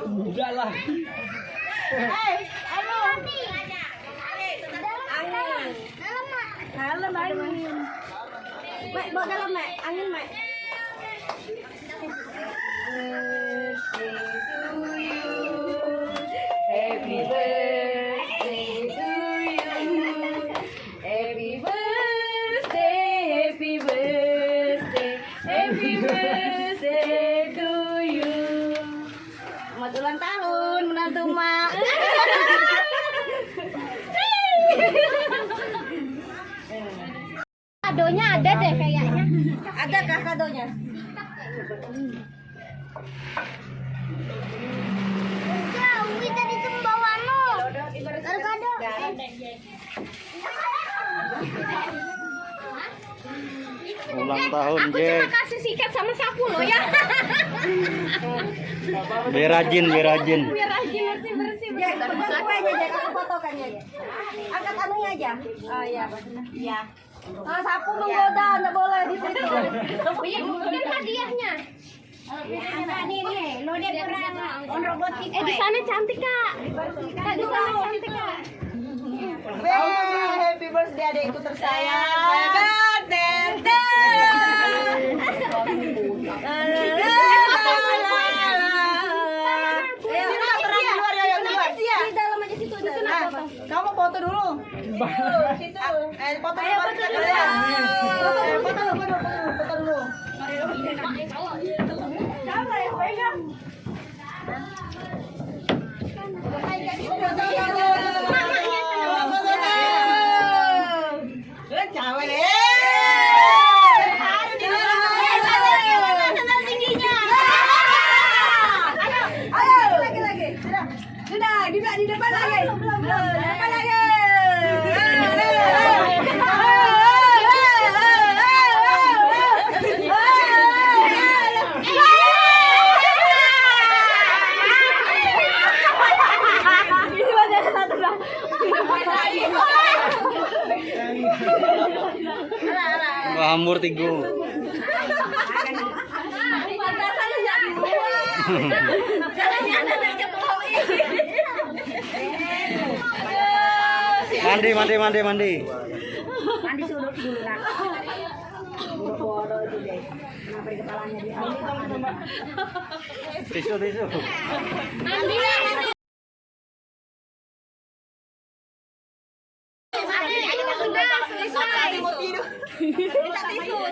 Udah lah. Hey, ayo. Angin. Dalam angin. Mek, bawa dalam mek, angin mek. Happy birthday, happy birthday, happy birthday. Selamat ulang tahun menantu mak. Kadonya ada deh kayaknya. Ada kah kadonya? Ulang tahun, Aku Jack. cuma kasih sikat sama sapu loh ya. Biar rajin, biar rajin. Biar rajin bersih bersih. Ya, foto aja, Jack. Aku fotokan ya. Jack. Angkat anunya aja. Oh iya, iya. Ah, sapu menggoda, enggak boleh di situ. Iya, bukan hadiahnya. Nih, nih, lo dia on robotik. Eh di sana cantik kak. Kak di sana cantik kak. Happy birthday adekku tersayang. Happy birthday. Eh, sini lah, terang di luar ya, yang di luar. Di dalam aja situ di sana. Nah, kamu foto dulu. Situ. Eh, foto dulu. Foto dulu. Eh, foto dulu, foto dulu, foto dulu. Siapa yang pegang? Sudah, di di depan lagi. Belum, belum. Di Hamur tigo. Mandi, mandi, mandi, mandi. Mandi dulu dulu nak. Bodoh itu deh. Kenapa di kepalanya di Tisu, tisu. Biar dia